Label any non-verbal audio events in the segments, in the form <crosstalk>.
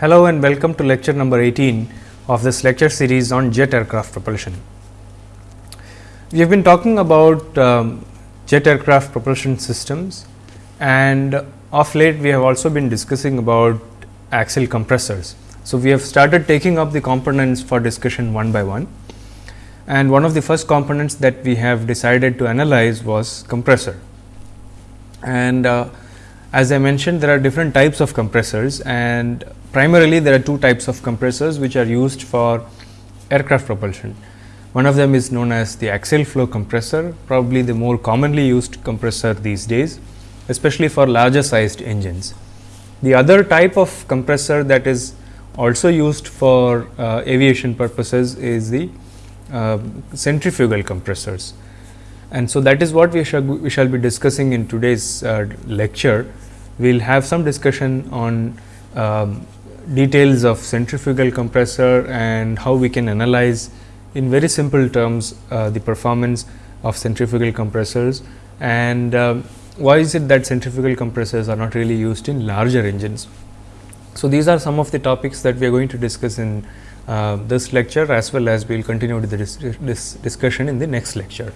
Hello and welcome to lecture number 18 of this lecture series on jet aircraft propulsion. We have been talking about um, jet aircraft propulsion systems and of late we have also been discussing about axial compressors. So, we have started taking up the components for discussion one by one and one of the first components that we have decided to analyze was compressor. And uh, as I mentioned there are different types of compressors and primarily there are two types of compressors which are used for aircraft propulsion. One of them is known as the axial flow compressor probably the more commonly used compressor these days especially for larger sized engines. The other type of compressor that is also used for uh, aviation purposes is the uh, centrifugal compressors. And so, that is what we shall, we shall be discussing in today's uh, lecture. We will have some discussion on um, details of centrifugal compressor and how we can analyze in very simple terms uh, the performance of centrifugal compressors and um, why is it that centrifugal compressors are not really used in larger engines. So, these are some of the topics that we are going to discuss in uh, this lecture as well as we will continue with the dis this discussion in the next lecture.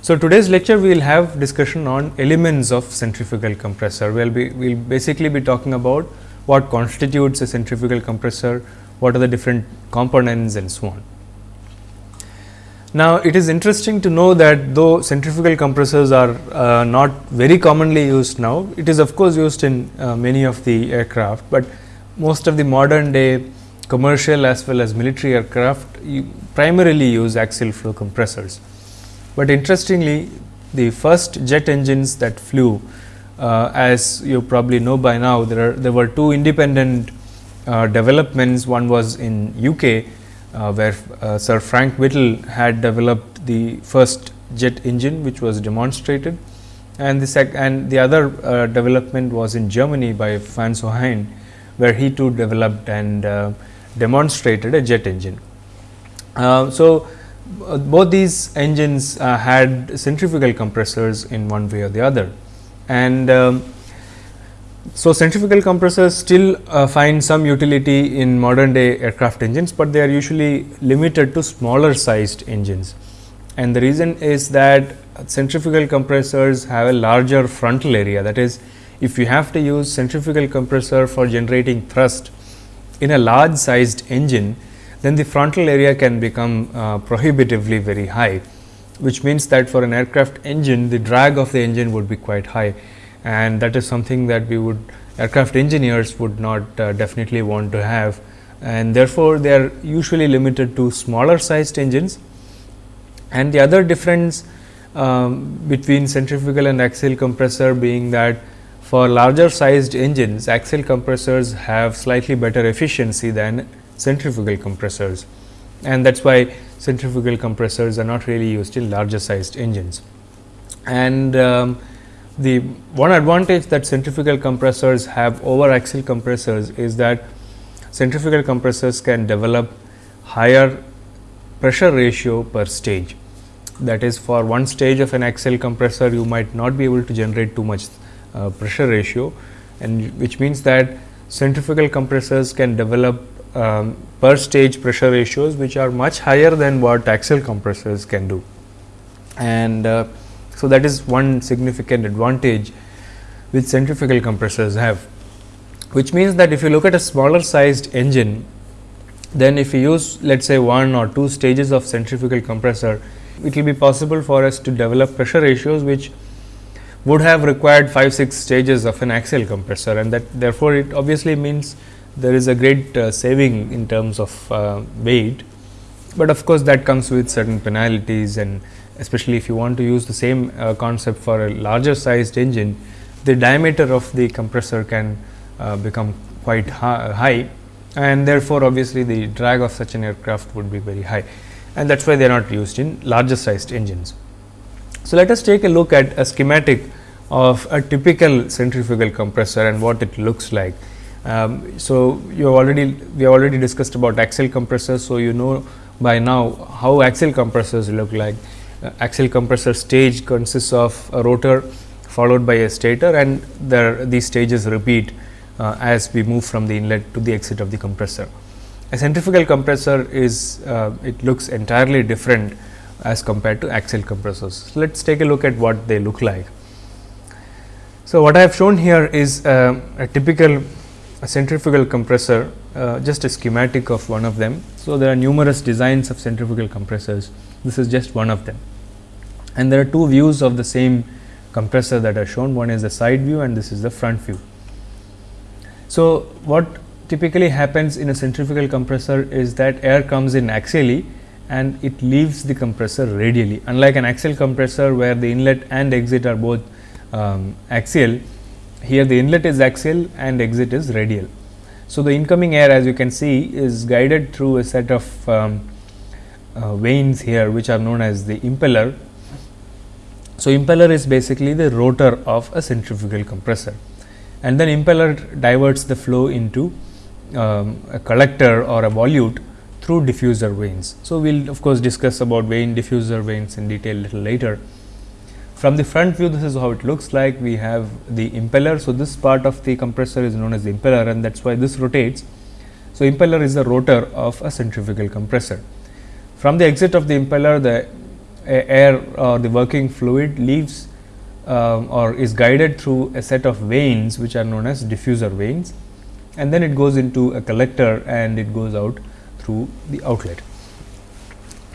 So, today's lecture we will have discussion on elements of centrifugal compressor. We will be we will basically be talking about what constitutes a centrifugal compressor, what are the different components and so on. Now, it is interesting to know that though centrifugal compressors are uh, not very commonly used now, it is of course used in uh, many of the aircraft, but most of the modern day commercial as well as military aircraft primarily use axial flow compressors. But interestingly, the first jet engines that flew uh, as you probably know by now there are there were two independent uh, developments. One was in UK uh, where uh, Sir Frank Whittle had developed the first jet engine which was demonstrated. And the sec and the other uh, development was in Germany by Hans von Ohain where he too developed and uh, demonstrated a jet engine. so, both these engines had centrifugal compressors in one way or the other and um, so centrifugal compressors still uh, find some utility in modern day aircraft engines, but they are usually limited to smaller sized engines. And the reason is that centrifugal compressors have a larger frontal area that is if you have to use centrifugal compressor for generating thrust in a large sized engine, then the frontal area can become uh, prohibitively very high which means that for an aircraft engine the drag of the engine would be quite high. And that is something that we would aircraft engineers would not uh, definitely want to have. And therefore, they are usually limited to smaller sized engines. And the other difference um, between centrifugal and axial compressor being that for larger sized engines axial compressors have slightly better efficiency than centrifugal compressors and that is why centrifugal compressors are not really used in larger sized engines. And um, the one advantage that centrifugal compressors have over axial compressors is that centrifugal compressors can develop higher pressure ratio per stage. That is for one stage of an axial compressor you might not be able to generate too much uh, pressure ratio and which means that centrifugal compressors can develop um, per stage pressure ratios which are much higher than what axial compressors can do. And uh, so, that is one significant advantage which centrifugal compressors have, which means that if you look at a smaller sized engine, then if you use let us say one or two stages of centrifugal compressor, it will be possible for us to develop pressure ratios which would have required 5 6 stages of an axial compressor and that therefore, it obviously means there is a great uh, saving in terms of uh, weight, but of course, that comes with certain penalties and especially if you want to use the same uh, concept for a larger sized engine, the diameter of the compressor can uh, become quite high and therefore, obviously, the drag of such an aircraft would be very high and that is why they are not used in larger sized engines. So, let us take a look at a schematic of a typical centrifugal compressor and what it looks like. Um, so, you have already we have already discussed about axial compressors. So, you know by now how axial compressors look like. Uh, axial compressor stage consists of a rotor followed by a stator and there these stages repeat uh, as we move from the inlet to the exit of the compressor. A centrifugal compressor is uh, it looks entirely different as compared to axial compressors. So, let us take a look at what they look like. So, what I have shown here is uh, a typical centrifugal compressor uh, just a schematic of one of them. So, there are numerous designs of centrifugal compressors this is just one of them and there are two views of the same compressor that are shown one is the side view and this is the front view. So, what typically happens in a centrifugal compressor is that air comes in axially and it leaves the compressor radially unlike an axial compressor where the inlet and exit are both um, axial here the inlet is axial and exit is radial. So, the incoming air as you can see is guided through a set of um, uh, vanes here which are known as the impeller. So, impeller is basically the rotor of a centrifugal compressor and then impeller diverts the flow into um, a collector or a volute through diffuser vanes. So, we will of course, discuss about vane diffuser vanes in detail little later. From the front view, this is how it looks like. We have the impeller. So, this part of the compressor is known as the impeller and that is why this rotates. So, impeller is the rotor of a centrifugal compressor. From the exit of the impeller, the air or the working fluid leaves um, or is guided through a set of vanes which are known as diffuser vanes and then it goes into a collector and it goes out through the outlet.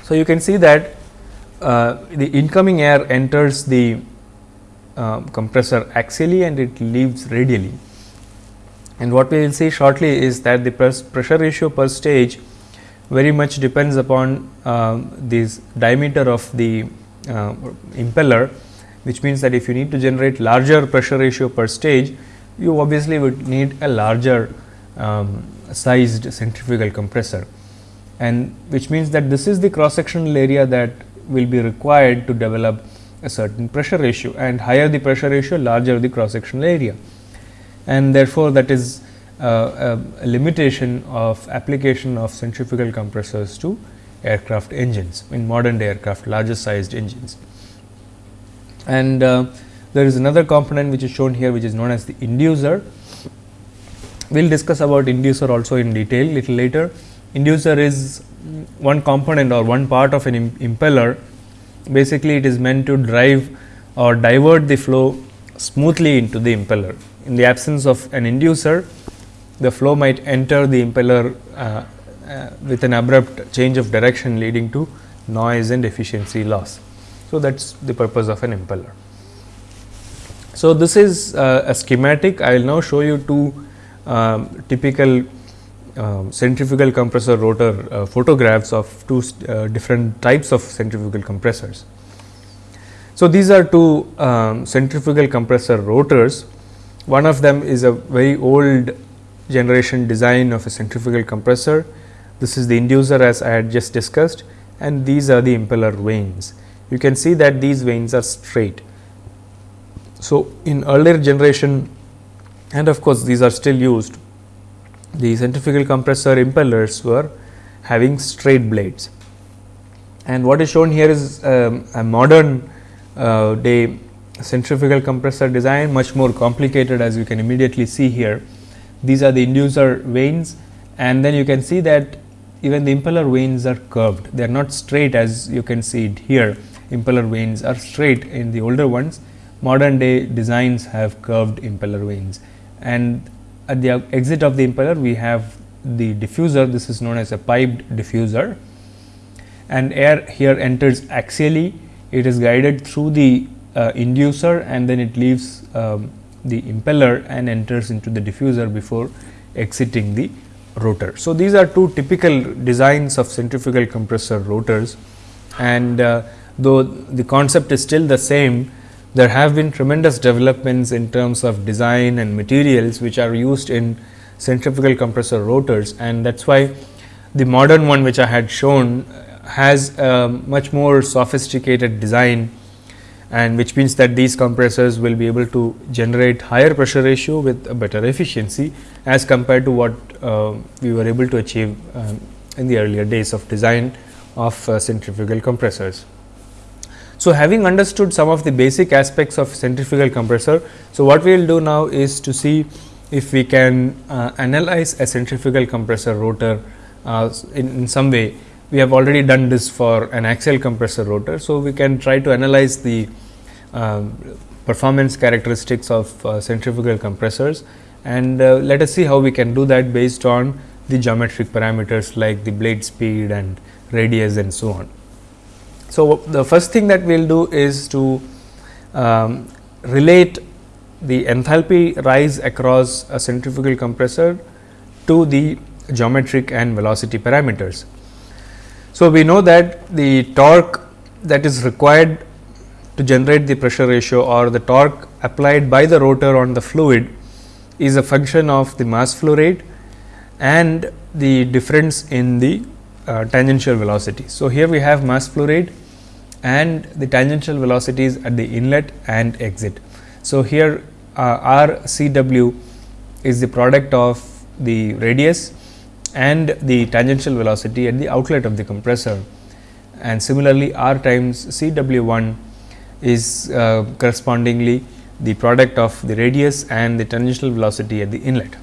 So, you can see that uh, the incoming air enters the uh, compressor axially and it leaves radially. And what we will see shortly is that the pressure ratio per stage very much depends upon uh, this diameter of the uh, impeller, which means that if you need to generate larger pressure ratio per stage, you obviously would need a larger um, sized centrifugal compressor and which means that this is the cross sectional area that will be required to develop a certain pressure ratio and higher the pressure ratio larger the cross sectional area and therefore, that is uh, a, a, limitation of application of centrifugal compressors to aircraft engines in modern aircraft larger sized engines. And uh, there is another component which is shown here which is known as the inducer. We will discuss about inducer also in detail little later. Inducer is one component or one part of an impeller basically it is meant to drive or divert the flow smoothly into the impeller. In the absence of an inducer, the flow might enter the impeller uh, uh, with an abrupt change of direction leading to noise and efficiency loss. So, that is the purpose of an impeller. So, this is uh, a schematic. I will now show you two um, typical um, centrifugal compressor rotor uh, photographs of two uh, different types of centrifugal compressors. So, these are two um, centrifugal compressor rotors. One of them is a very old generation design of a centrifugal compressor. This is the inducer as I had just discussed and these are the impeller vanes. You can see that these vanes are straight. So, in earlier generation and of course, these are still used the centrifugal compressor impellers were having straight blades. And what is shown here is um, a modern uh, day centrifugal compressor design much more complicated as you can immediately see here. These are the inducer vanes and then you can see that even the impeller vanes are curved. They are not straight as you can see it here. Impeller vanes are straight in the older ones. Modern day designs have curved impeller vanes and at the exit of the impeller we have the diffuser. This is known as a piped diffuser. And air here enters axially. It is guided through the uh, inducer and then it leaves um, the impeller and enters into the diffuser before exiting the rotor. So, these are two typical designs of centrifugal compressor rotors. And uh, though the concept is still the same there have been tremendous developments in terms of design and materials which are used in centrifugal compressor rotors and that is why the modern one which I had shown has a much more sophisticated design and which means that these compressors will be able to generate higher pressure ratio with a better efficiency as compared to what uh, we were able to achieve um, in the earlier days of design of uh, centrifugal compressors. So, having understood some of the basic aspects of centrifugal compressor, so what we will do now is to see if we can uh, analyze a centrifugal compressor rotor uh, in, in some way. We have already done this for an axial compressor rotor. So, we can try to analyze the uh, performance characteristics of uh, centrifugal compressors and uh, let us see how we can do that based on the geometric parameters like the blade speed and radius and so on. So, the first thing that we will do is to um, relate the enthalpy rise across a centrifugal compressor to the geometric and velocity parameters. So, we know that the torque that is required to generate the pressure ratio or the torque applied by the rotor on the fluid is a function of the mass flow rate and the difference in the uh, tangential velocity. So, here we have mass flow rate and the tangential velocities at the inlet and exit. So, here uh, R C W is the product of the radius and the tangential velocity at the outlet of the compressor and similarly R times C W 1 is uh, correspondingly the product of the radius and the tangential velocity at the inlet.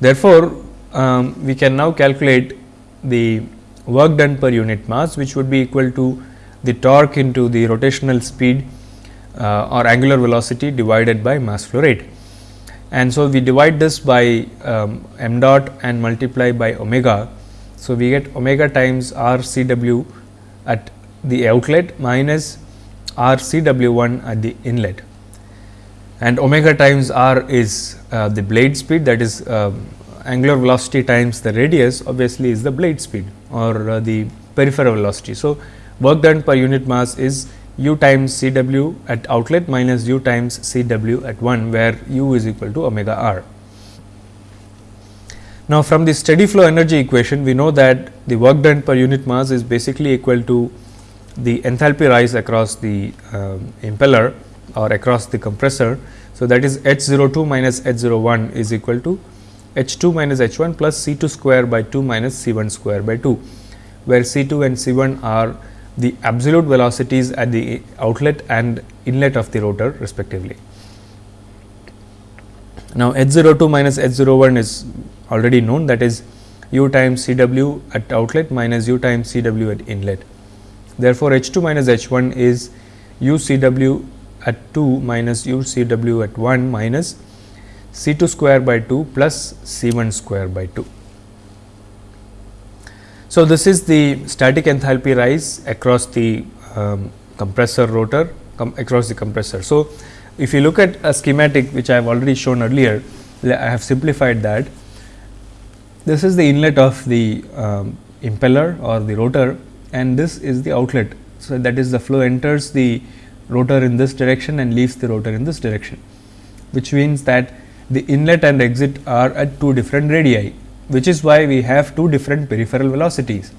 Therefore, um, we can now calculate the work done per unit mass which would be equal to the torque into the rotational speed uh, or angular velocity divided by mass flow rate. And so, we divide this by um, m dot and multiply by omega. So, we get omega times r c w at the outlet minus r c w 1 at the inlet and omega times r is uh, the blade speed that is uh, angular velocity times the radius obviously is the blade speed or uh, the peripheral velocity. So, work done per unit mass is u times C w at outlet minus u times C w at 1 where u is equal to omega r. Now, from the steady flow energy equation we know that the work done per unit mass is basically equal to the enthalpy rise across the um, impeller or across the compressor. So, that is H 02 minus H 01 is equal to H 2 minus H 1 plus C 2 square by 2 minus C 1 square by 2, where C 2 and C 1 are the absolute velocities at the outlet and inlet of the rotor respectively. Now, H 02 minus H 01 is already known that is u times C w at outlet minus u times C w at inlet. Therefore, H 2 minus H 1 is u C w at 2 minus u C w at 1 minus C 2 square by 2 plus C 1 square by 2. So, this is the static enthalpy rise across the um, compressor rotor across the compressor. So, if you look at a schematic which I have already shown earlier, I have simplified that. This is the inlet of the um, impeller or the rotor and this is the outlet. So, that is the flow enters the rotor in this direction and leaves the rotor in this direction, which means that the inlet and exit are at two different radii, which is why we have two different peripheral velocities.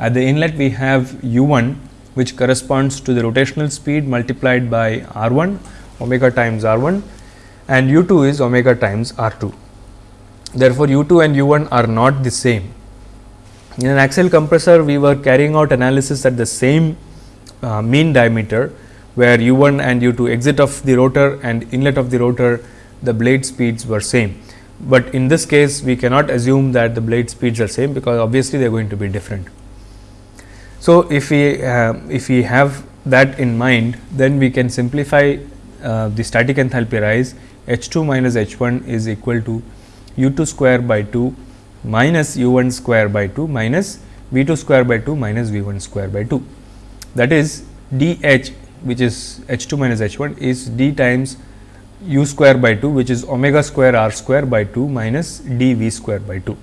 At the inlet we have u 1 which corresponds to the rotational speed multiplied by r 1 omega times r 1 and u 2 is omega times r 2. Therefore, u 2 and u 1 are not the same. In an axial compressor, we were carrying out analysis at the same uh, mean diameter, where u 1 and u 2 exit of the rotor and inlet of the rotor the blade speeds were same. But in this case we cannot assume that the blade speeds are same because obviously they are going to be different. So, if we uh, if we have that in mind then we can simplify uh, the static enthalpy rise H 2 minus H 1 is equal to u 2 square by 2 minus u 1 square by 2 minus v 2 square by 2 minus v 1 square by 2. That is d h which is h 2 minus h 1 is d times u square by 2 which is omega square r square by 2 minus d v square by 2.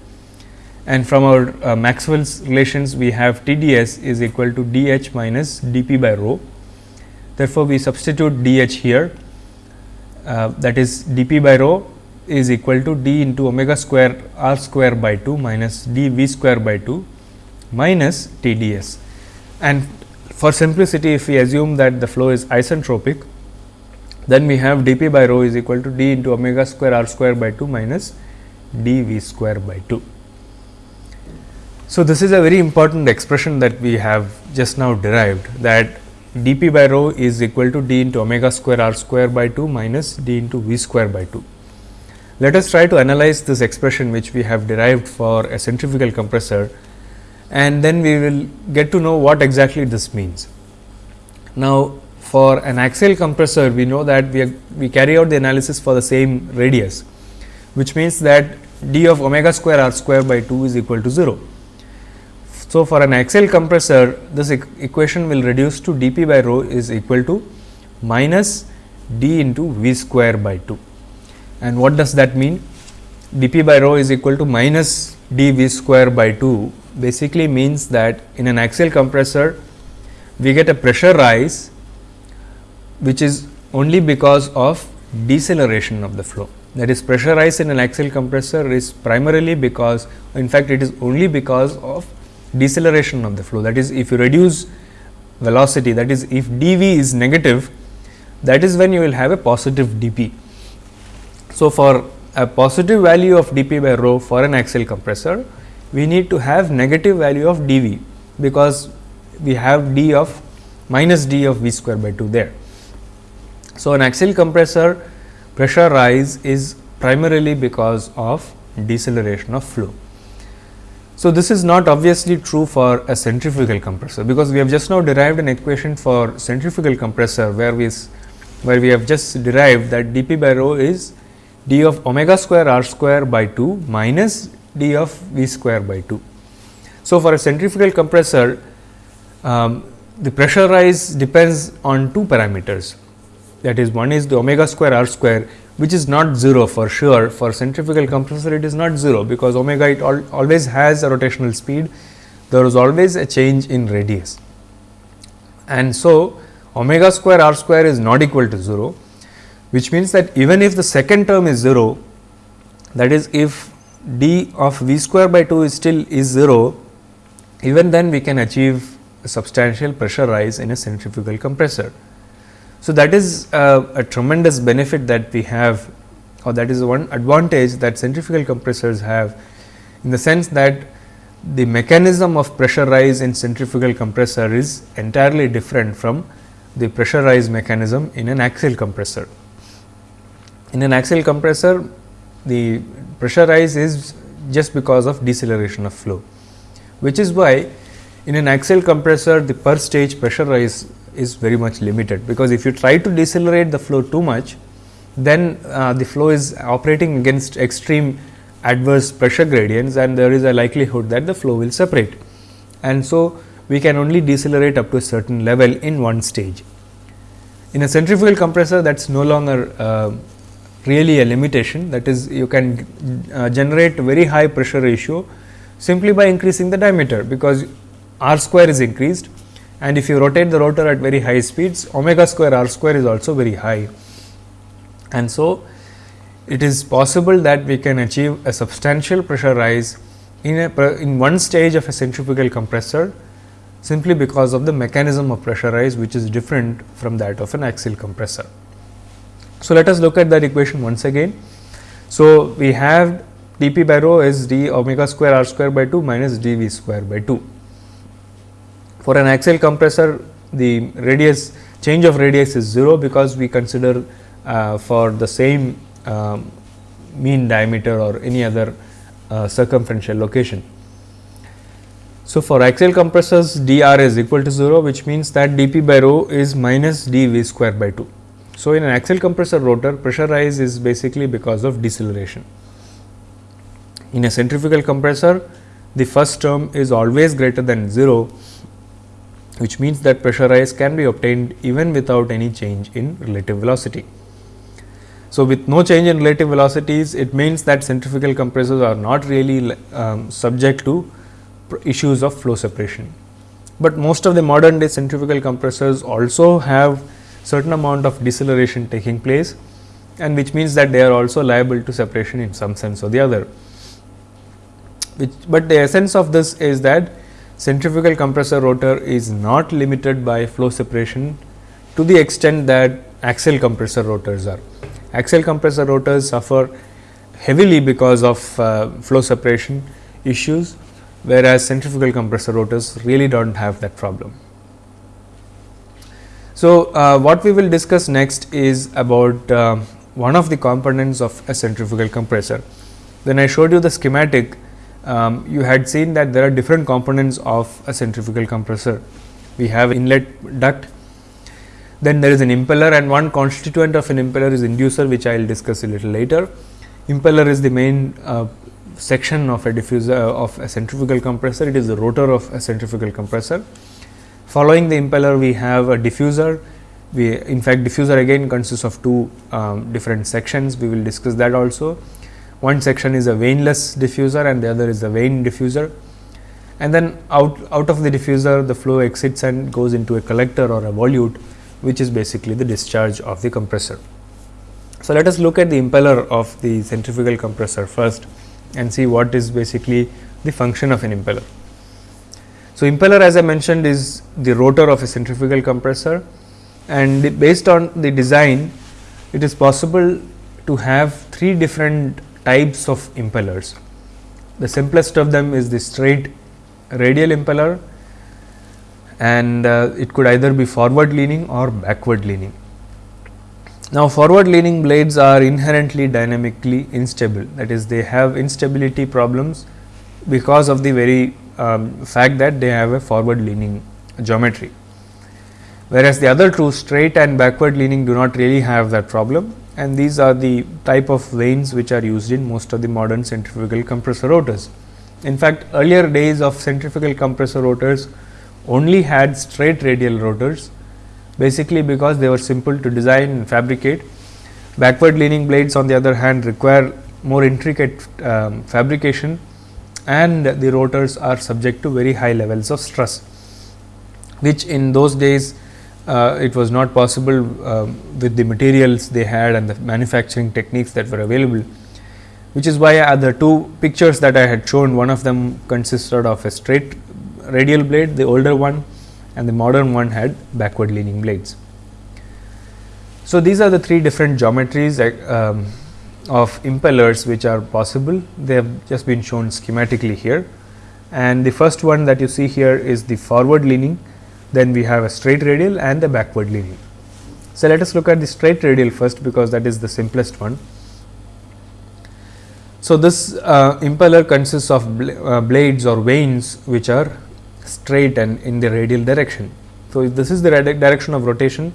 And from our uh, Maxwell's relations we have T d s is equal to d h minus d p by rho. Therefore, we substitute d h here uh, that is d p by rho is equal to d into omega square r square by 2 minus d v square by 2 minus T d s. And for simplicity if we assume that the flow is isentropic then we have d p by rho is equal to d into omega square r square by 2 minus d v square by 2. So, this is a very important expression that we have just now derived that d p by rho is equal to d into omega square r square by 2 minus d into v square by 2. Let us try to analyze this expression which we have derived for a centrifugal compressor and then we will get to know what exactly this means. Now, for an axial compressor we know that we, are, we carry out the analysis for the same radius which means that d of omega square r square by 2 is equal to 0. So, for an axial compressor this e equation will reduce to d p by rho is equal to minus d into v square by 2. And what does that mean? d p by rho is equal to minus d v square by 2 basically means that in an axial compressor we get a pressure rise which is only because of deceleration of the flow. That is pressure rise in an axial compressor is primarily because in fact, it is only because of deceleration of the flow. That is if you reduce velocity that is if d v is negative that is when you will have a positive d p. So, for a positive value of d p by rho for an axial compressor we need to have negative value of d v because we have d of minus d of v square by 2 there. So, an axial compressor pressure rise is primarily because of deceleration of flow. So, this is not obviously true for a centrifugal compressor, because we have just now derived an equation for centrifugal compressor, where we where we have just derived that d p by rho is d of omega square r square by 2 minus d of v square by 2. So, for a centrifugal compressor, um, the pressure rise depends on two parameters that is one is the omega square r square which is not 0 for sure. For centrifugal compressor it is not 0 because omega it al always has a rotational speed. There is always a change in radius. And so omega square r square is not equal to 0 which means that even if the second term is 0 that is if d of v square by 2 is still is 0 even then we can achieve a substantial pressure rise in a centrifugal compressor. So, that is uh, a tremendous benefit that we have or that is one advantage that centrifugal compressors have in the sense that the mechanism of pressure rise in centrifugal compressor is entirely different from the pressure rise mechanism in an axial compressor. In an axial compressor, the pressure rise is just because of deceleration of flow, which is why in an axial compressor the per stage pressure rise is very much limited, because if you try to decelerate the flow too much, then uh, the flow is operating against extreme adverse pressure gradients and there is a likelihood that the flow will separate. And so, we can only decelerate up to a certain level in one stage. In a centrifugal compressor that is no longer uh, really a limitation that is you can uh, generate very high pressure ratio simply by increasing the diameter, because r square is increased and if you rotate the rotor at very high speeds omega square r square is also very high. And so, it is possible that we can achieve a substantial pressure rise in a in one stage of a centrifugal compressor simply because of the mechanism of pressure rise which is different from that of an axial compressor. So, let us look at that equation once again. So, we have d p by rho is d omega square r square by 2 minus d v square by 2. For an axial compressor, the radius change of radius is 0 because we consider uh, for the same um, mean diameter or any other uh, circumferential location. So, for axial compressors dr is equal to 0 which means that dp by rho is minus dv square by 2. So, in an axial compressor rotor pressure rise is basically because of deceleration. In a centrifugal compressor the first term is always greater than 0 which means that pressure rise can be obtained even without any change in relative velocity. So, with no change in relative velocities, it means that centrifugal compressors are not really um, subject to issues of flow separation. But most of the modern day centrifugal compressors also have certain amount of deceleration taking place and which means that they are also liable to separation in some sense or the other. Which, but the essence of this is that centrifugal compressor rotor is not limited by flow separation to the extent that axial compressor rotors are. Axial compressor rotors suffer heavily because of uh, flow separation issues, whereas centrifugal compressor rotors really do not have that problem. So, uh, what we will discuss next is about uh, one of the components of a centrifugal compressor. When I showed you the schematic, um, you had seen that there are different components of a centrifugal compressor. We have inlet duct, then there is an impeller and one constituent of an impeller is inducer which I will discuss a little later. Impeller is the main uh, section of a diffuser of a centrifugal compressor, it is the rotor of a centrifugal compressor. Following the impeller we have a diffuser, we in fact diffuser again consists of two um, different sections, we will discuss that also. One section is a vaneless diffuser and the other is a vane diffuser and then out, out of the diffuser the flow exits and goes into a collector or a volute which is basically the discharge of the compressor. So, let us look at the impeller of the centrifugal compressor first and see what is basically the function of an impeller. So, impeller as I mentioned is the rotor of a centrifugal compressor and based on the design it is possible to have three different types of impellers. The simplest of them is the straight radial impeller and uh, it could either be forward leaning or backward leaning. Now, forward leaning blades are inherently dynamically instable that is they have instability problems because of the very um, fact that they have a forward leaning geometry. Whereas, the other two straight and backward leaning do not really have that problem and these are the type of vanes which are used in most of the modern centrifugal compressor rotors. In fact, earlier days of centrifugal compressor rotors only had straight radial rotors basically because they were simple to design and fabricate. Backward leaning blades on the other hand require more intricate um, fabrication and the rotors are subject to very high levels of stress, which in those days uh, it was not possible uh, with the materials they had and the manufacturing techniques that were available. Which is why uh, the two pictures that I had shown, one of them consisted of a straight radial blade, the older one and the modern one had backward leaning blades. So, these are the three different geometries um, of impellers which are possible. They have just been shown schematically here and the first one that you see here is the forward leaning, then we have a straight radial and the backward leaning. So, let us look at the straight radial first because that is the simplest one. So, this uh, impeller consists of bl uh, blades or vanes which are straight and in the radial direction. So, if this is the direction of rotation,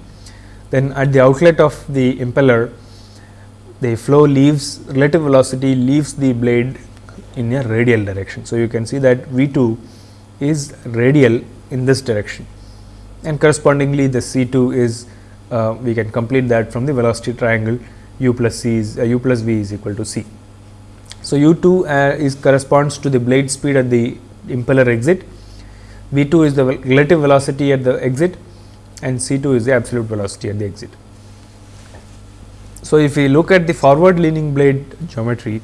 then at the outlet of the impeller, the flow leaves relative velocity leaves the blade in a radial direction. So, you can see that V 2 is radial in this direction and correspondingly the C 2 is uh, we can complete that from the velocity triangle u plus c is uh, u plus v is equal to c. So, u 2 uh, is corresponds to the blade speed at the impeller exit V 2 is the relative velocity at the exit and C 2 is the absolute velocity at the exit. So, if we look at the forward leaning blade geometry,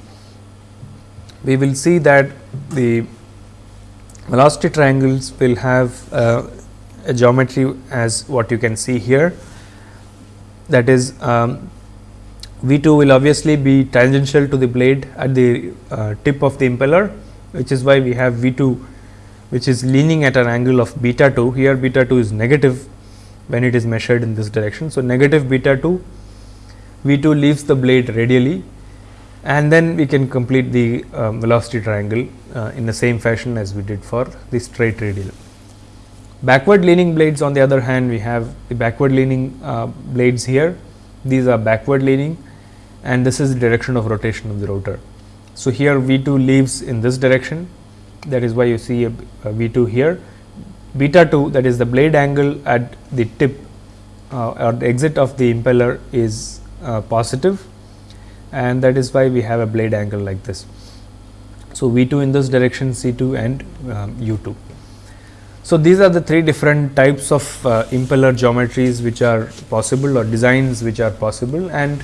we will see that the velocity triangles will have uh, geometry as what you can see here that is um, V 2 will obviously be tangential to the blade at the uh, tip of the impeller which is why we have V 2 which is leaning at an angle of beta 2 here beta 2 is negative when it is measured in this direction. So, negative beta 2 V 2 leaves the blade radially and then we can complete the um, velocity triangle uh, in the same fashion as we did for the straight radial. Backward leaning blades on the other hand we have the backward leaning uh, blades here these are backward leaning and this is the direction of rotation of the rotor. So, here V 2 leaves in this direction that is why you see a, a V 2 here. Beta 2 that is the blade angle at the tip uh, or the exit of the impeller is uh, positive and that is why we have a blade angle like this. So, V 2 in this direction C 2 and um, U 2. So, these are the three different types of uh, impeller geometries which are possible or designs which are possible and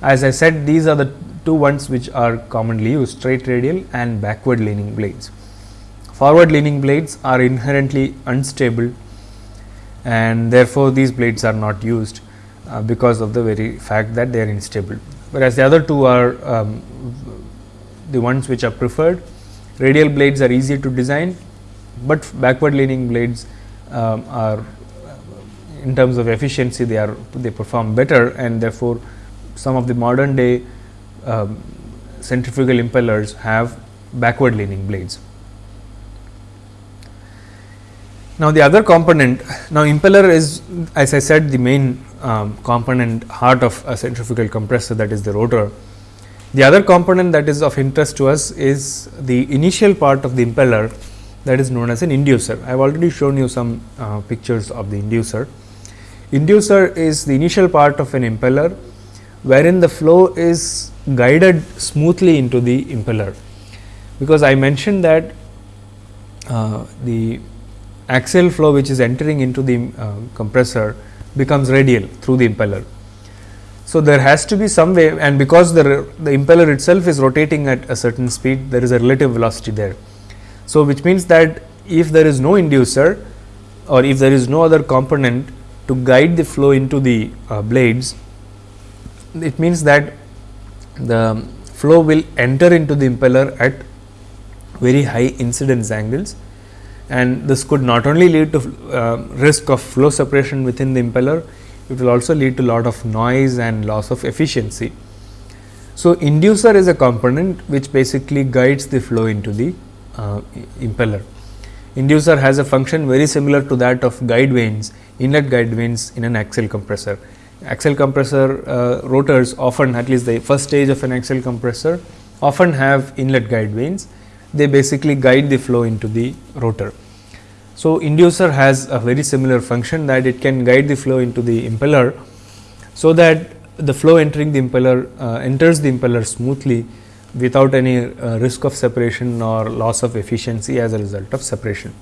as I said these are the two ones which are commonly used straight radial and backward leaning blades. Forward leaning blades are inherently unstable and therefore, these blades are not used uh, because of the very fact that they are unstable. Whereas, the other two are um, the ones which are preferred. Radial blades are easier to design, but backward leaning blades um, are in terms of efficiency they are they perform better and therefore, some of the modern day um, centrifugal impellers have backward leaning blades. Now, the other component now impeller is as I said the main um, component heart of a centrifugal compressor that is the rotor. The other component that is of interest to us is the initial part of the impeller that is known as an inducer. I have already shown you some uh, pictures of the inducer. Inducer is the initial part of an impeller wherein the flow is guided smoothly into the impeller. Because I mentioned that uh, the axial flow which is entering into the uh, compressor becomes radial through the impeller. So, there has to be some way and because the, the impeller itself is rotating at a certain speed there is a relative velocity there. So, which means that if there is no inducer or if there is no other component to guide the flow into the uh, blades, it means that the flow will enter into the impeller at very high incidence angles and this could not only lead to uh, risk of flow separation within the impeller, it will also lead to a lot of noise and loss of efficiency. So, inducer is a component which basically guides the flow into the uh, impeller. Inducer has a function very similar to that of guide vanes, inlet guide vanes in an axial compressor. Axial compressor uh, rotors often at least the first stage of an axial compressor often have inlet guide vanes. They basically guide the flow into the rotor. So, inducer has a very similar function that it can guide the flow into the impeller. So, that the flow entering the impeller uh, enters the impeller smoothly without any uh, risk of separation or loss of efficiency as a result of separation.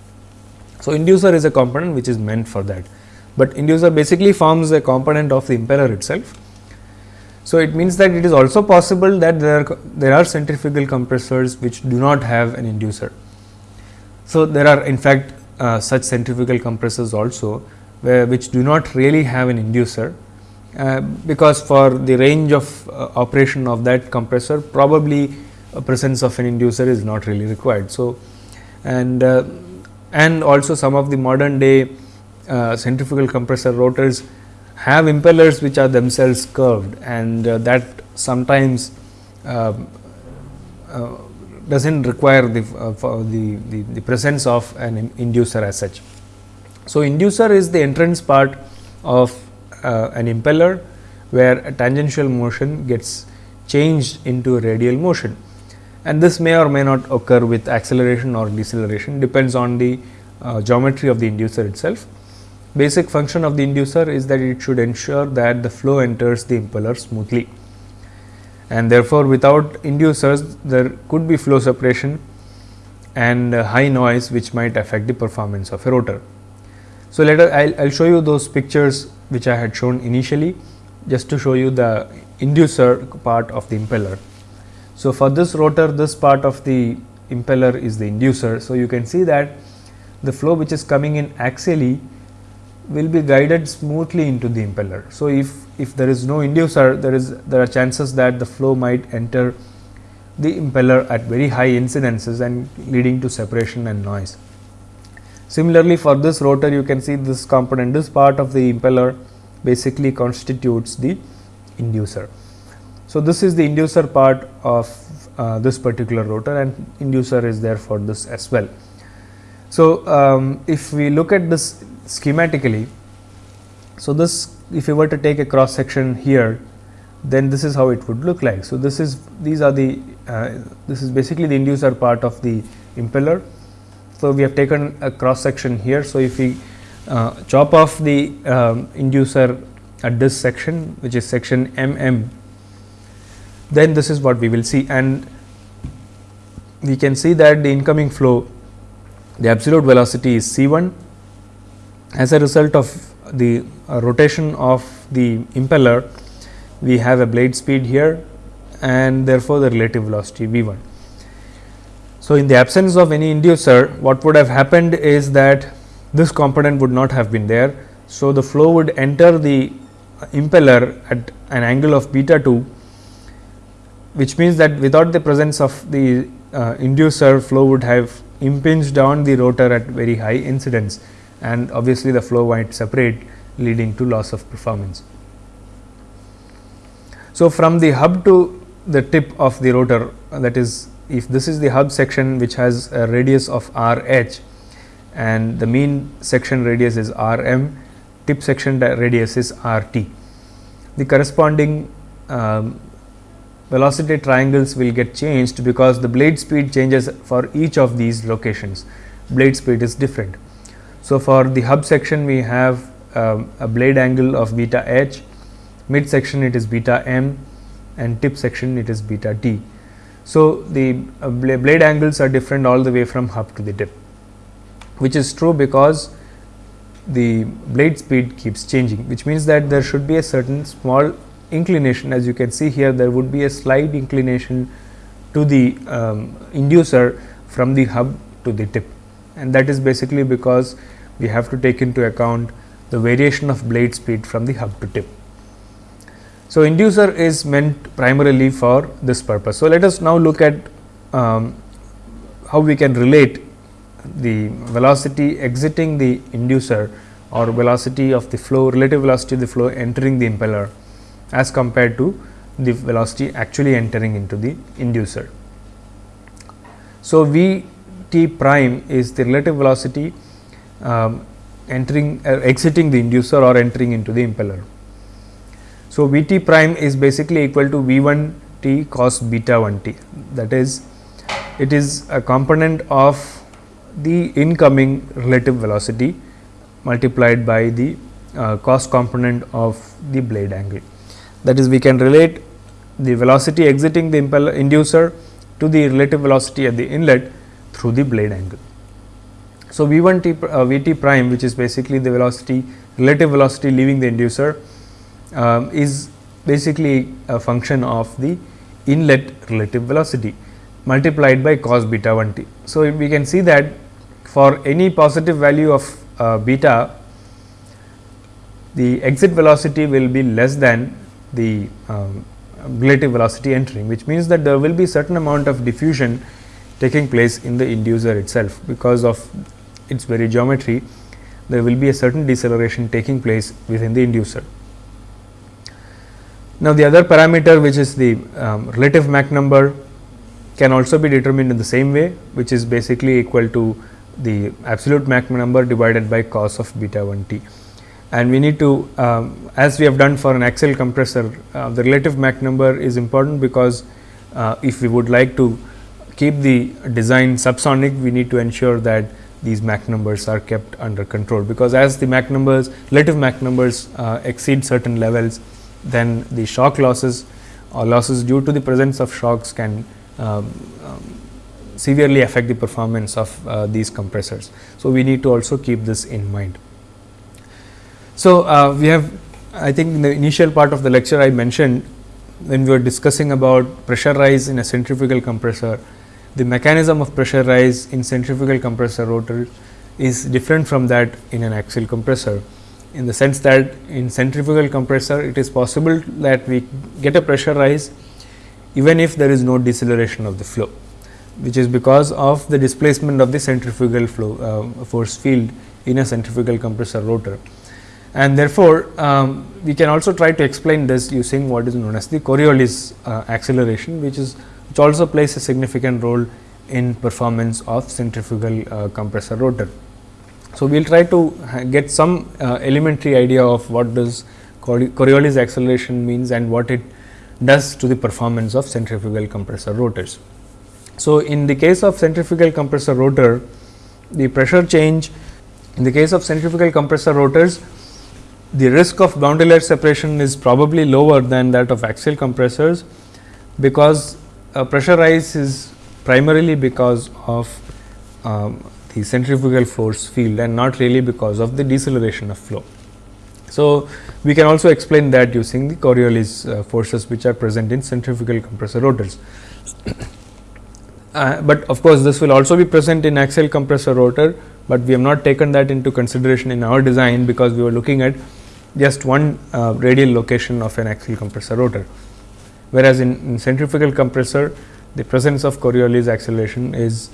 So, inducer is a component which is meant for that, but inducer basically forms a component of the impeller itself. So, it means that it is also possible that there are, there are centrifugal compressors which do not have an inducer. So, there are in fact uh, such centrifugal compressors also where which do not really have an inducer uh, because for the range of uh, operation of that compressor probably a presence of an inducer is not really required. So, and uh, and also some of the modern day uh, centrifugal compressor rotors have impellers which are themselves curved and that sometimes um, does not require the, the, the, the presence of an inducer as such. So, inducer is the entrance part of uh, an impeller where a tangential motion gets changed into radial motion and this may or may not occur with acceleration or deceleration depends on the uh, geometry of the inducer itself. Basic function of the inducer is that it should ensure that the flow enters the impeller smoothly and therefore, without inducers there could be flow separation and uh, high noise which might affect the performance of a rotor. So, let us I will show you those pictures which I had shown initially just to show you the inducer part of the impeller. So, for this rotor this part of the impeller is the inducer. So, you can see that the flow which is coming in axially will be guided smoothly into the impeller. So, if, if there is no inducer there is there are chances that the flow might enter the impeller at very high incidences and leading to separation and noise. Similarly, for this rotor you can see this component this part of the impeller basically constitutes the inducer. So, this is the inducer part of uh, this particular rotor and inducer is there for this as well. So, um, if we look at this schematically, so this if you were to take a cross section here, then this is how it would look like. So, this is these are the uh, this is basically the inducer part of the impeller so, we have taken a cross section here. So, if we uh, chop off the um, inducer at this section which is section M M, then this is what we will see and we can see that the incoming flow the absolute velocity is c 1 as a result of the uh, rotation of the impeller we have a blade speed here and therefore, the relative velocity v 1. So, in the absence of any inducer what would have happened is that this component would not have been there. So, the flow would enter the impeller at an angle of beta 2 which means that without the presence of the uh, inducer flow would have impinged on the rotor at very high incidence and obviously, the flow might separate leading to loss of performance. So, from the hub to the tip of the rotor that is if this is the hub section which has a radius of r h and the mean section radius is r m, tip section radius is r t. The corresponding um, velocity triangles will get changed because the blade speed changes for each of these locations, blade speed is different. So, for the hub section we have um, a blade angle of beta h, mid section it is beta m and tip section it is beta t. So, the uh, blade angles are different all the way from hub to the tip, which is true because the blade speed keeps changing, which means that there should be a certain small inclination as you can see here there would be a slight inclination to the um, inducer from the hub to the tip and that is basically because we have to take into account the variation of blade speed from the hub to tip. So, inducer is meant primarily for this purpose. So, let us now look at um, how we can relate the velocity exiting the inducer or velocity of the flow relative velocity of the flow entering the impeller as compared to the velocity actually entering into the inducer. So, V t prime is the relative velocity um, entering uh, exiting the inducer or entering into the impeller. So, V t prime is basically equal to V 1 t cos beta 1 t that is it is a component of the incoming relative velocity multiplied by the uh, cos component of the blade angle. That is we can relate the velocity exiting the impeller inducer to the relative velocity at the inlet through the blade angle. So, V 1 t uh, V t prime which is basically the velocity relative velocity leaving the inducer um, is basically a function of the inlet relative velocity multiplied by cos beta 1 t. So, we can see that for any positive value of uh, beta the exit velocity will be less than the um, relative velocity entering which means that there will be certain amount of diffusion taking place in the inducer itself because of its very geometry there will be a certain deceleration taking place within the inducer. Now, the other parameter which is the um, relative Mach number can also be determined in the same way which is basically equal to the absolute Mach number divided by cos of beta 1 t. And we need to um, as we have done for an axial compressor uh, the relative Mach number is important because uh, if we would like to keep the design subsonic we need to ensure that these Mach numbers are kept under control because as the Mach numbers relative Mach numbers uh, exceed certain levels then the shock losses or losses due to the presence of shocks can um, um, severely affect the performance of uh, these compressors. So, we need to also keep this in mind. So, uh, we have I think in the initial part of the lecture I mentioned when we were discussing about pressure rise in a centrifugal compressor, the mechanism of pressure rise in centrifugal compressor rotor is different from that in an axial compressor in the sense that in centrifugal compressor it is possible that we get a pressure rise even if there is no deceleration of the flow which is because of the displacement of the centrifugal flow uh, force field in a centrifugal compressor rotor. And therefore, um, we can also try to explain this using what is known as the Coriolis uh, acceleration which is which also plays a significant role in performance of centrifugal uh, compressor rotor. So, we will try to get some uh, elementary idea of what does Coriolis acceleration means and what it does to the performance of centrifugal compressor rotors. So, in the case of centrifugal compressor rotor, the pressure change in the case of centrifugal compressor rotors, the risk of boundary layer separation is probably lower than that of axial compressors, because a pressure rise is primarily because of um, the centrifugal force field and not really because of the deceleration of flow. So, we can also explain that using the Coriolis uh, forces which are present in centrifugal compressor rotors. uh, but of course, this will also be present in axial compressor rotor, but we have not taken that into consideration in our design because we were looking at just one uh, radial location of an axial compressor rotor. Whereas, in, in centrifugal compressor the presence of Coriolis acceleration is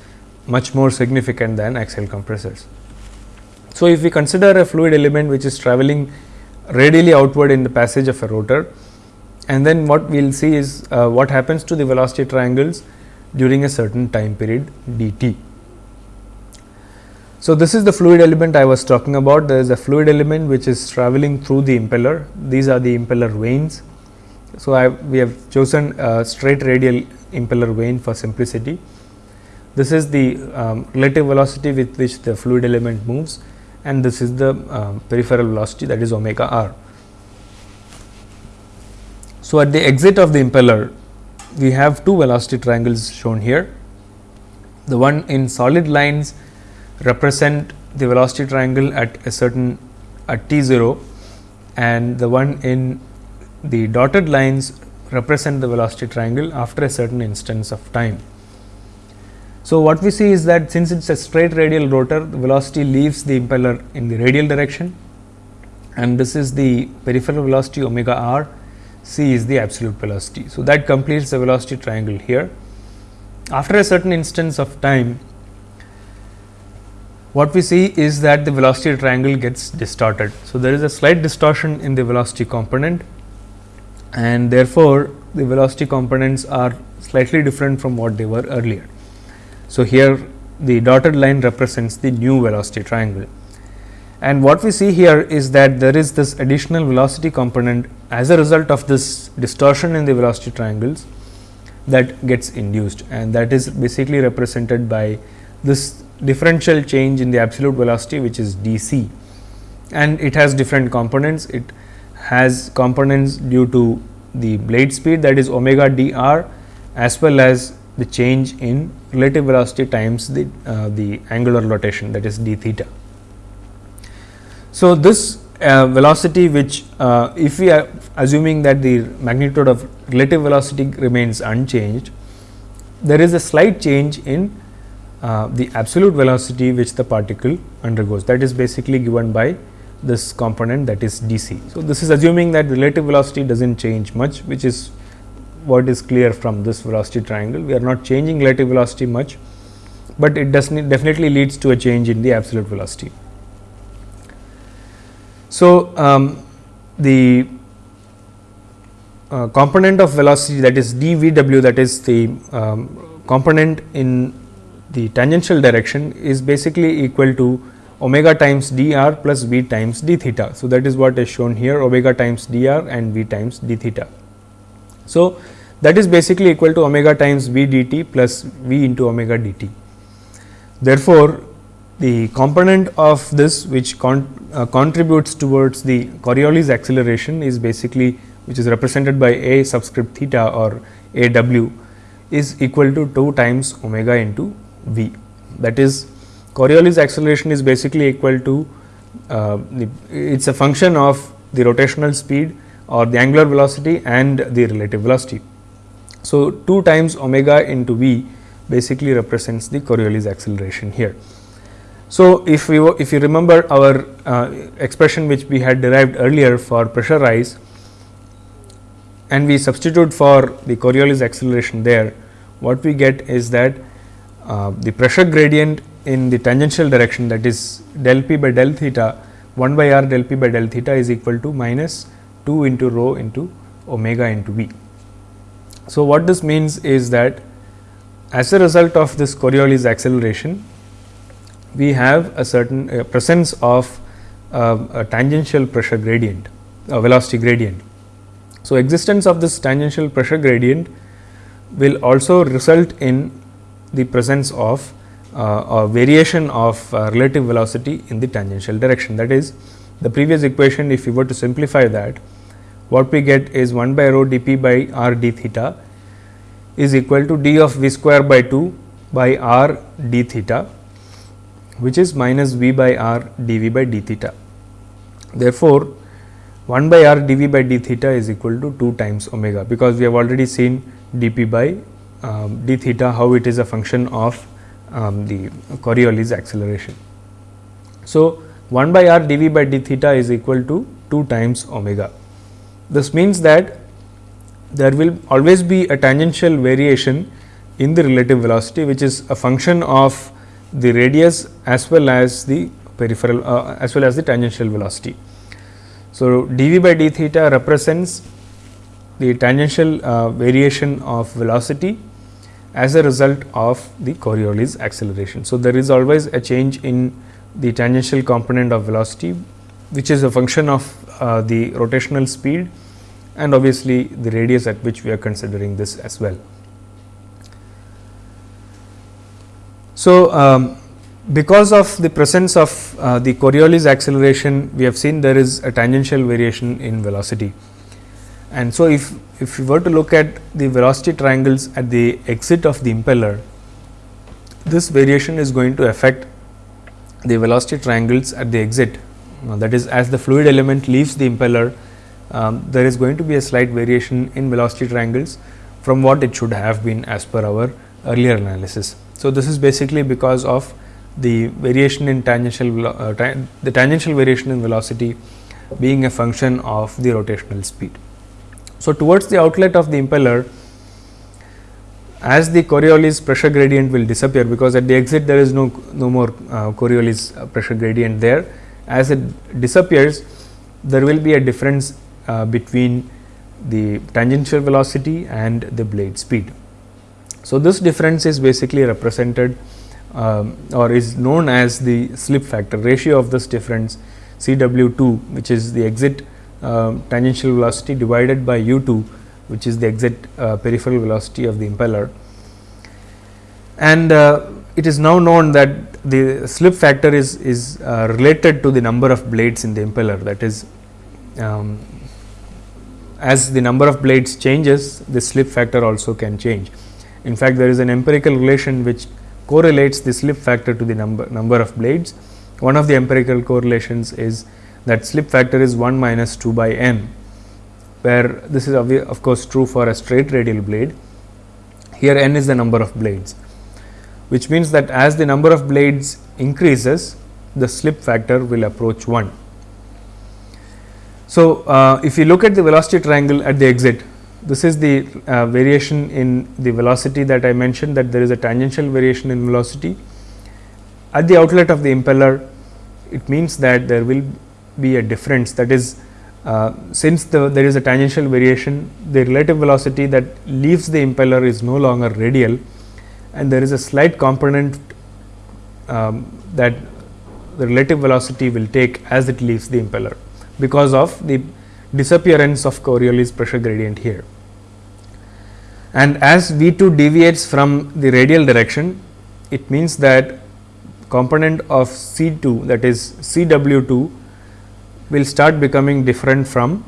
much more significant than axial compressors. So, if we consider a fluid element which is traveling radially outward in the passage of a rotor and then what we will see is uh, what happens to the velocity triangles during a certain time period dt. So, this is the fluid element I was talking about there is a fluid element which is traveling through the impeller these are the impeller vanes. So, I we have chosen a straight radial impeller vane for simplicity. This is the um, relative velocity with which the fluid element moves and this is the um, peripheral velocity that is omega r. So, at the exit of the impeller we have two velocity triangles shown here. The one in solid lines represent the velocity triangle at a certain at t 0 and the one in the dotted lines represent the velocity triangle after a certain instance of time. So, what we see is that since it is a straight radial rotor the velocity leaves the impeller in the radial direction and this is the peripheral velocity omega r c is the absolute velocity. So, that completes the velocity triangle here. After a certain instance of time what we see is that the velocity triangle gets distorted. So, there is a slight distortion in the velocity component and therefore, the velocity components are slightly different from what they were earlier. So, here the dotted line represents the new velocity triangle. And what we see here is that there is this additional velocity component as a result of this distortion in the velocity triangles that gets induced. And that is basically represented by this differential change in the absolute velocity which is d c and it has different components. It has components due to the blade speed that is omega d r as well as the change in relative velocity times the, uh, the angular rotation that is d theta. So, this uh, velocity which uh, if we are assuming that the magnitude of relative velocity remains unchanged, there is a slight change in uh, the absolute velocity which the particle undergoes that is basically given by this component that is d c. So, this is assuming that relative velocity does not change much which is what is clear from this velocity triangle. We are not changing relative velocity much, but it does definitely leads to a change in the absolute velocity. So, um, the uh, component of velocity that is d v w that is the um, component in the tangential direction is basically equal to omega times d r plus v times d theta. So, that is what is shown here omega times d r and v times d theta. So, that is basically equal to omega times v dt plus v into omega d t. Therefore, the component of this which con uh, contributes towards the Coriolis acceleration is basically which is represented by a subscript theta or a w is equal to 2 times omega into v. That is Coriolis acceleration is basically equal to uh, it is a function of the rotational speed or the angular velocity and the relative velocity. So, 2 times omega into v basically represents the Coriolis acceleration here. So, if we if you remember our uh, expression which we had derived earlier for pressure rise and we substitute for the Coriolis acceleration there, what we get is that uh, the pressure gradient in the tangential direction that is del p by del theta 1 by r del p by del theta is equal to minus 2 into rho into omega into v. So, what this means is that as a result of this Coriolis acceleration, we have a certain uh, presence of uh, a tangential pressure gradient, a velocity gradient. So, existence of this tangential pressure gradient will also result in the presence of uh, a variation of uh, relative velocity in the tangential direction. That is the previous equation if we were to simplify that what we get is 1 by rho d p by r d theta is equal to d of v square by 2 by r d theta which is minus v by r d v by d theta. Therefore, 1 by r d v by d theta is equal to 2 times omega because we have already seen d p by um, d theta how it is a function of um, the Coriolis acceleration. So, 1 by r dv by d theta is equal to 2 times omega. This means that there will always be a tangential variation in the relative velocity which is a function of the radius as well as the peripheral uh, as well as the tangential velocity. So, dv by d theta represents the tangential uh, variation of velocity as a result of the Coriolis acceleration. So, there is always a change in the tangential component of velocity, which is a function of uh, the rotational speed and obviously, the radius at which we are considering this as well. So, um, because of the presence of uh, the Coriolis acceleration, we have seen there is a tangential variation in velocity. And so, if, if we were to look at the velocity triangles at the exit of the impeller, this variation is going to affect the velocity triangles at the exit. That is as the fluid element leaves the impeller, um, there is going to be a slight variation in velocity triangles from what it should have been as per our earlier analysis. So, this is basically because of the variation in tangential uh, the tangential variation in velocity being a function of the rotational speed. So, towards the outlet of the impeller as the Coriolis pressure gradient will disappear because at the exit there is no no more uh, Coriolis uh, pressure gradient there as it disappears there will be a difference uh, between the tangential velocity and the blade speed. So, this difference is basically represented um, or is known as the slip factor ratio of this difference C W 2 which is the exit uh, tangential velocity divided by u 2 which is the exit uh, peripheral velocity of the impeller. And uh, it is now known that the slip factor is, is uh, related to the number of blades in the impeller that is um, as the number of blades changes the slip factor also can change. In fact, there is an empirical relation which correlates the slip factor to the number, number of blades. One of the empirical correlations is that slip factor is 1 minus 2 by n, where this is of course true for a straight radial blade. Here n is the number of blades, which means that as the number of blades increases, the slip factor will approach 1. So, uh, if you look at the velocity triangle at the exit, this is the uh, variation in the velocity that I mentioned that there is a tangential variation in velocity. At the outlet of the impeller, it means that there will be a difference that is uh, since the, there is a tangential variation the relative velocity that leaves the impeller is no longer radial and there is a slight component um, that the relative velocity will take as it leaves the impeller because of the disappearance of Coriolis pressure gradient here. And as V 2 deviates from the radial direction, it means that component of C 2 that is C W 2 will start becoming different from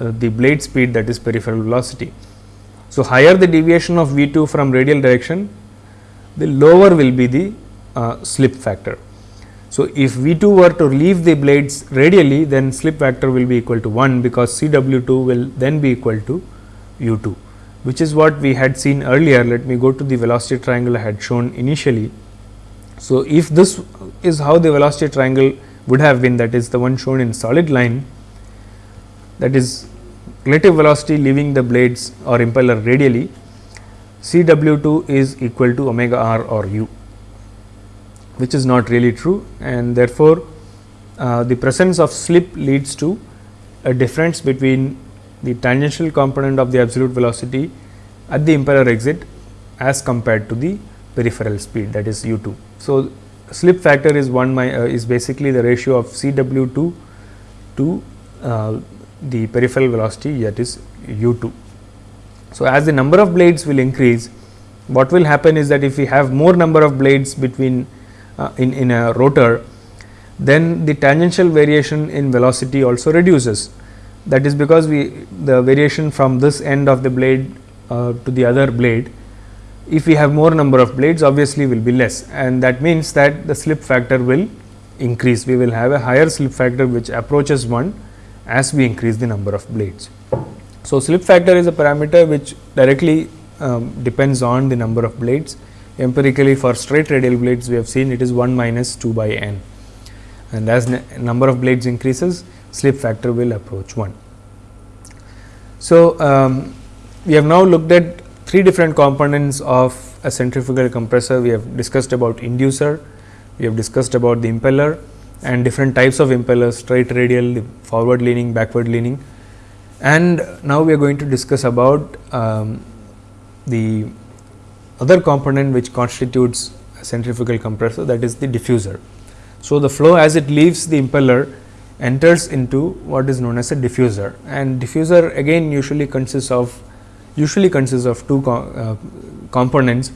uh, the blade speed that is peripheral velocity. So, higher the deviation of V 2 from radial direction, the lower will be the uh, slip factor. So, if V 2 were to leave the blades radially, then slip factor will be equal to 1 because C W 2 will then be equal to U 2, which is what we had seen earlier. Let me go to the velocity triangle I had shown initially. So, if this is how the velocity triangle would have been that is the one shown in solid line that is relative velocity leaving the blades or impeller radially C W 2 is equal to omega r or u which is not really true and therefore, uh, the presence of slip leads to a difference between the tangential component of the absolute velocity at the impeller exit as compared to the peripheral speed that is u 2. So, slip factor is 1 my, uh, is basically the ratio of C w 2 to uh, the peripheral velocity that is u 2. So, as the number of blades will increase what will happen is that if we have more number of blades between uh, in, in a rotor then the tangential variation in velocity also reduces. That is because we the variation from this end of the blade uh, to the other blade if we have more number of blades obviously will be less and that means that the slip factor will increase. We will have a higher slip factor which approaches 1 as we increase the number of blades. So, slip factor is a parameter which directly um, depends on the number of blades. Empirically for straight radial blades we have seen it is 1 minus 2 by n and as number of blades increases slip factor will approach 1. So, um, we have now looked at three different components of a centrifugal compressor. We have discussed about inducer, we have discussed about the impeller and different types of impellers straight radial, forward leaning, backward leaning. And now we are going to discuss about um, the other component which constitutes a centrifugal compressor that is the diffuser. So, the flow as it leaves the impeller enters into what is known as a diffuser and diffuser again usually consists of usually consists of two co uh, components.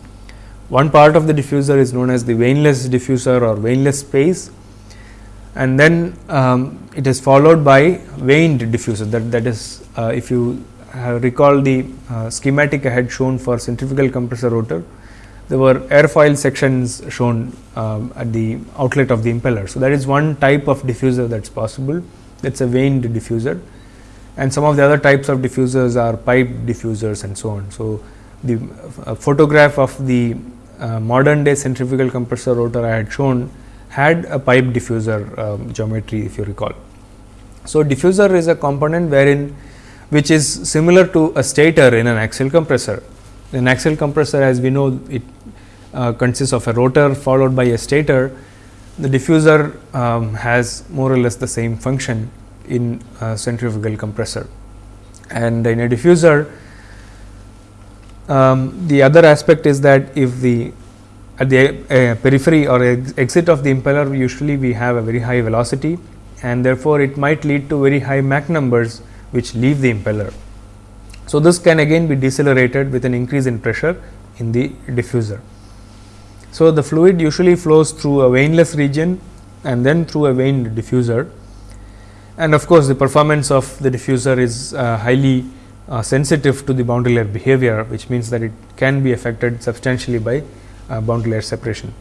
One part of the diffuser is known as the vaneless diffuser or vaneless space and then um, it is followed by vaned diffuser that that is uh, if you recall the uh, schematic I had shown for centrifugal compressor rotor there were airfoil sections shown um, at the outlet of the impeller. So, that is one type of diffuser that is possible that is a vaned diffuser and some of the other types of diffusers are pipe diffusers and so on. So, the photograph of the uh, modern day centrifugal compressor rotor I had shown had a pipe diffuser um, geometry if you recall. So, diffuser is a component wherein which is similar to a stator in an axial compressor. An axial compressor as we know it uh, consists of a rotor followed by a stator. The diffuser um, has more or less the same function in a centrifugal compressor. And in a diffuser, um, the other aspect is that if the at the uh, periphery or ex exit of the impeller usually we have a very high velocity and therefore, it might lead to very high Mach numbers which leave the impeller. So, this can again be decelerated with an increase in pressure in the diffuser. So, the fluid usually flows through a vaneless region and then through a vaned diffuser and of course, the performance of the diffuser is uh, highly uh, sensitive to the boundary layer behavior which means that it can be affected substantially by uh, boundary layer separation.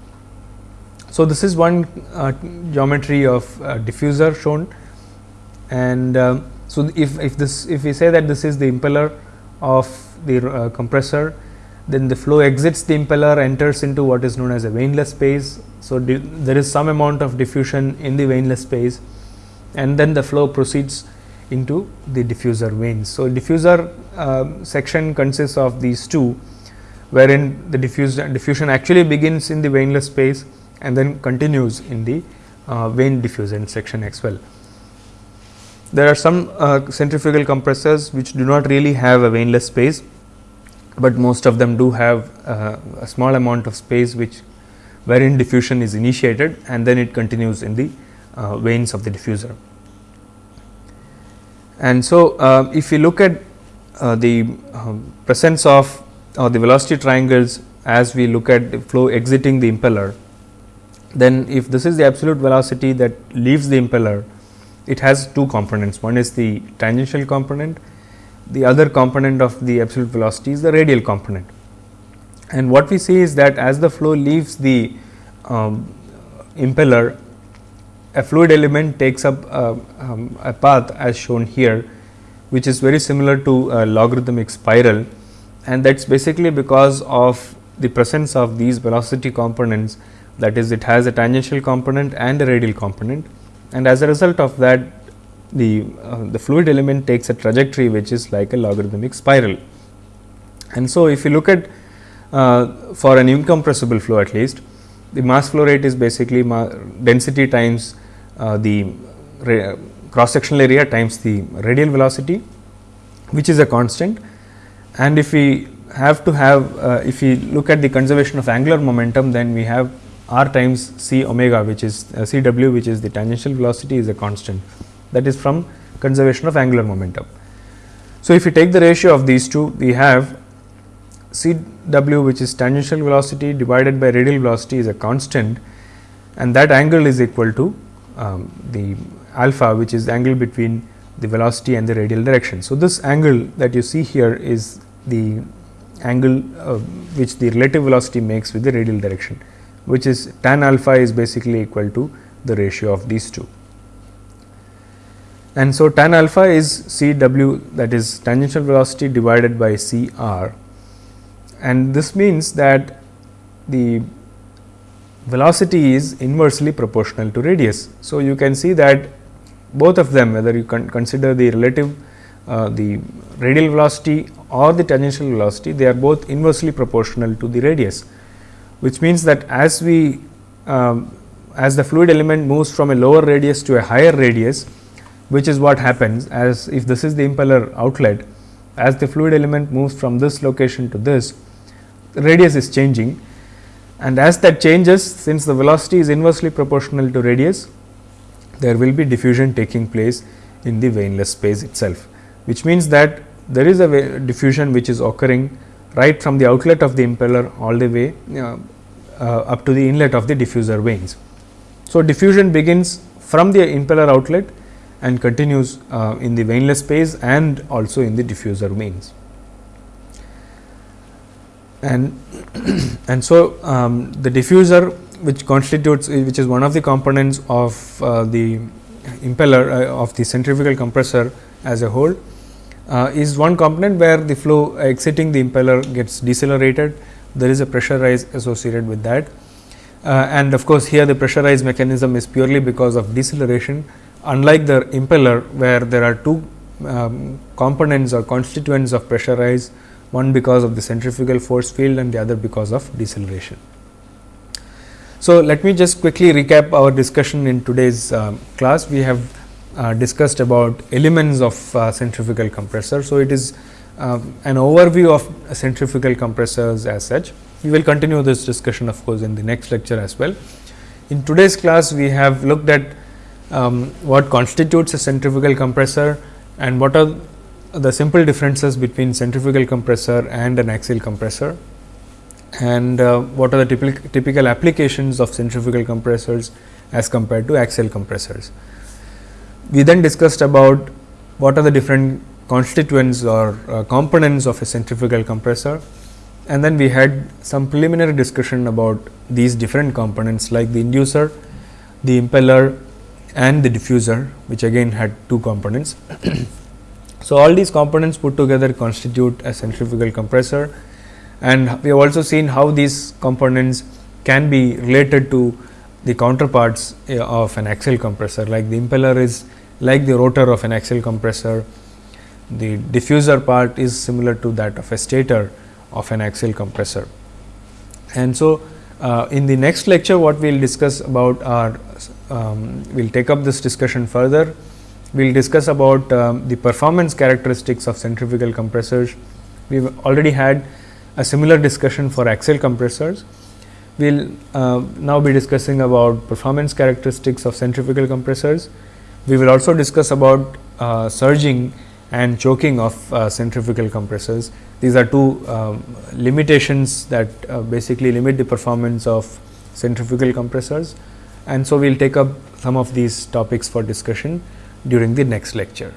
So, this is one uh, geometry of uh, diffuser shown and um, so if, if this if we say that this is the impeller of the uh, compressor then the flow exits the impeller enters into what is known as a vaneless space. So, there is some amount of diffusion in the vaneless space and then the flow proceeds into the diffuser vanes. So, diffuser uh, section consists of these two wherein the diffusion, diffusion actually begins in the vaneless space and then continues in the uh, vane diffusion section as well. There are some uh, centrifugal compressors which do not really have a vaneless space, but most of them do have uh, a small amount of space which wherein diffusion is initiated and then it continues in the uh, vanes of the diffuser. And so, uh, if you look at uh, the um, presence of or the velocity triangles as we look at the flow exiting the impeller, then if this is the absolute velocity that leaves the impeller, it has two components. One is the tangential component, the other component of the absolute velocity is the radial component. And what we see is that as the flow leaves the um, impeller, a fluid element takes up uh, um, a path as shown here, which is very similar to a logarithmic spiral. And that is basically because of the presence of these velocity components. That is it has a tangential component and a radial component. And as a result of that the uh, the fluid element takes a trajectory which is like a logarithmic spiral. And so, if you look at uh, for an incompressible flow at least the mass flow rate is basically density times the cross sectional area times the radial velocity which is a constant. And if we have to have uh, if we look at the conservation of angular momentum then we have r times c omega which is uh, c w which is the tangential velocity is a constant. That is from conservation of angular momentum. So, if you take the ratio of these two we have c w which is tangential velocity divided by radial velocity is a constant. And that angle is equal to um, the alpha which is the angle between the velocity and the radial direction. So, this angle that you see here is the angle uh, which the relative velocity makes with the radial direction which is tan alpha is basically equal to the ratio of these two. And so, tan alpha is C w that is tangential velocity divided by C r and this means that the velocity is inversely proportional to radius. So, you can see that both of them whether you consider the relative uh, the radial velocity or the tangential velocity they are both inversely proportional to the radius which means that as we um, as the fluid element moves from a lower radius to a higher radius which is what happens as if this is the impeller outlet as the fluid element moves from this location to this radius is changing and as that changes since the velocity is inversely proportional to radius there will be diffusion taking place in the vaneless space itself which means that there is a diffusion which is occurring right from the outlet of the impeller all the way uh, uh, up to the inlet of the diffuser vanes. So, diffusion begins from the impeller outlet and continues uh, in the vaneless space and also in the diffuser vanes. And, <clears throat> and so, um, the diffuser which constitutes which is one of the components of uh, the impeller uh, of the centrifugal compressor as a whole uh, is one component where the flow exiting the impeller gets decelerated. There is a pressure rise associated with that. Uh, and of course, here the pressure rise mechanism is purely because of deceleration. Unlike the impeller where there are two um, components or constituents of pressure rise one because of the centrifugal force field and the other because of deceleration. So, let me just quickly recap our discussion in today's uh, class. We have uh, discussed about elements of uh, centrifugal compressor. So, it is um, an overview of centrifugal compressors as such. We will continue this discussion of course, in the next lecture as well. In today's class, we have looked at um, what constitutes a centrifugal compressor and what are the simple differences between centrifugal compressor and an axial compressor and uh, what are the typical, typical applications of centrifugal compressors as compared to axial compressors. We then discussed about what are the different constituents or uh, components of a centrifugal compressor and then we had some preliminary discussion about these different components like the inducer, the impeller and the diffuser which again had two components. <clears throat> so, all these components put together constitute a centrifugal compressor and we have also seen how these components can be related to the counterparts eh, of an axial compressor like the impeller is like the rotor of an axial compressor, the diffuser part is similar to that of a stator of an axial compressor. And so, uh, in the next lecture what we will discuss about are um, we will take up this discussion further. We will discuss about um, the performance characteristics of centrifugal compressors. We have already had a similar discussion for axial compressors. We will uh, now be discussing about performance characteristics of centrifugal compressors. We will also discuss about uh, surging and choking of uh, centrifugal compressors. These are two um, limitations that uh, basically limit the performance of centrifugal compressors and so we will take up some of these topics for discussion during the next lecture.